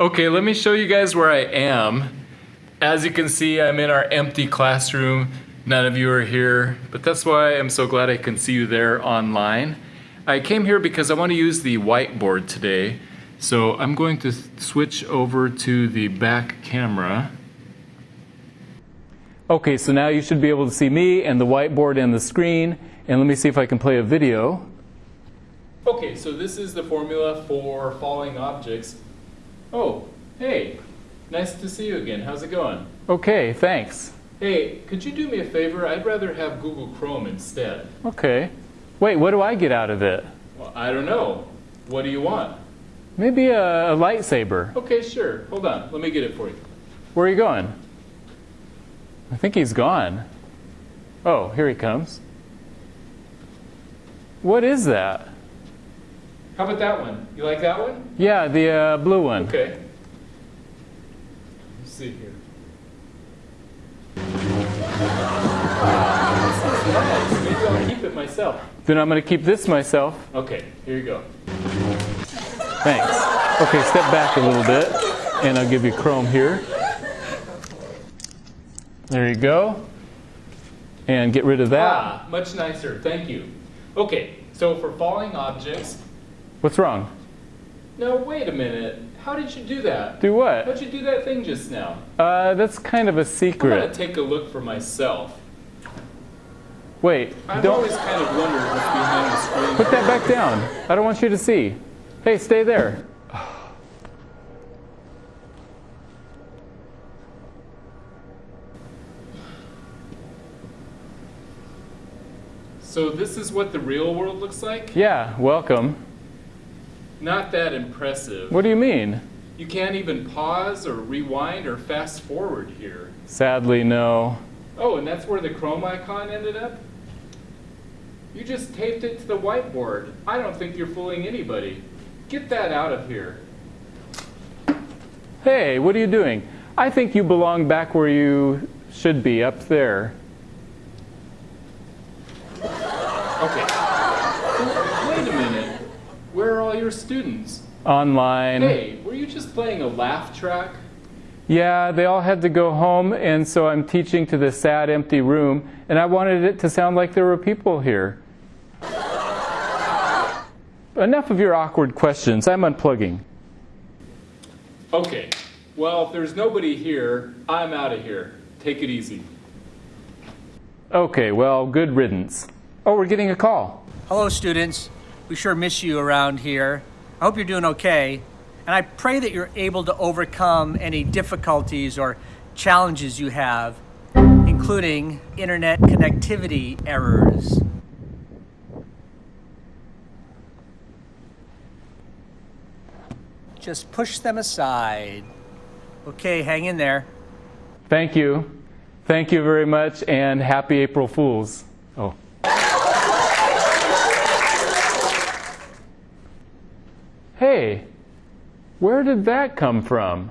Okay, let me show you guys where I am. As you can see, I'm in our empty classroom. None of you are here, but that's why I'm so glad I can see you there online. I came here because I want to use the whiteboard today. So I'm going to switch over to the back camera. Okay, so now you should be able to see me and the whiteboard and the screen. And let me see if I can play a video. Okay, so this is the formula for falling objects. Oh, hey, nice to see you again. How's it going? Okay, thanks. Hey, could you do me a favor? I'd rather have Google Chrome instead. Okay. Wait, what do I get out of it? Well, I don't know. What do you want? Maybe a, a lightsaber. Okay, sure. Hold on. Let me get it for you. Where are you going? I think he's gone. Oh, here he comes. What is that? How about that one? You like that one? Yeah, the uh, blue one. Okay. Let's see here. Nice. Maybe I'll keep it myself. Then I'm going to keep this myself. Okay, here you go. Thanks. Okay, step back a little bit, and I'll give you Chrome here. There you go. And get rid of that. Ah, much nicer. Thank you. Okay, so for falling objects. What's wrong? No, wait a minute. How did you do that? Do what? How'd you do that thing just now? Uh, that's kind of a secret. I'm gonna take a look for myself. Wait, I've don't. always kind of wondered what's behind the screen. Put that back down. I don't want you to see. Hey, stay there. So this is what the real world looks like? Yeah, welcome. Not that impressive. What do you mean? You can't even pause or rewind or fast forward here. Sadly, no. Oh, and that's where the Chrome icon ended up? You just taped it to the whiteboard. I don't think you're fooling anybody. Get that out of here. Hey, what are you doing? I think you belong back where you should be, up there. Okay. Wait a minute. Where are all your students? Online. Hey, were you just playing a laugh track? Yeah, they all had to go home, and so I'm teaching to the sad, empty room, and I wanted it to sound like there were people here. Enough of your awkward questions. I'm unplugging. Okay. Well, if there's nobody here, I'm out of here. Take it easy. Okay, well, good riddance. Oh, we're getting a call. Hello, students. We sure miss you around here. I hope you're doing okay. And I pray that you're able to overcome any difficulties or challenges you have, including internet connectivity errors. Just push them aside. Okay, hang in there. Thank you. Thank you very much, and happy April Fools. Oh. Hey, where did that come from?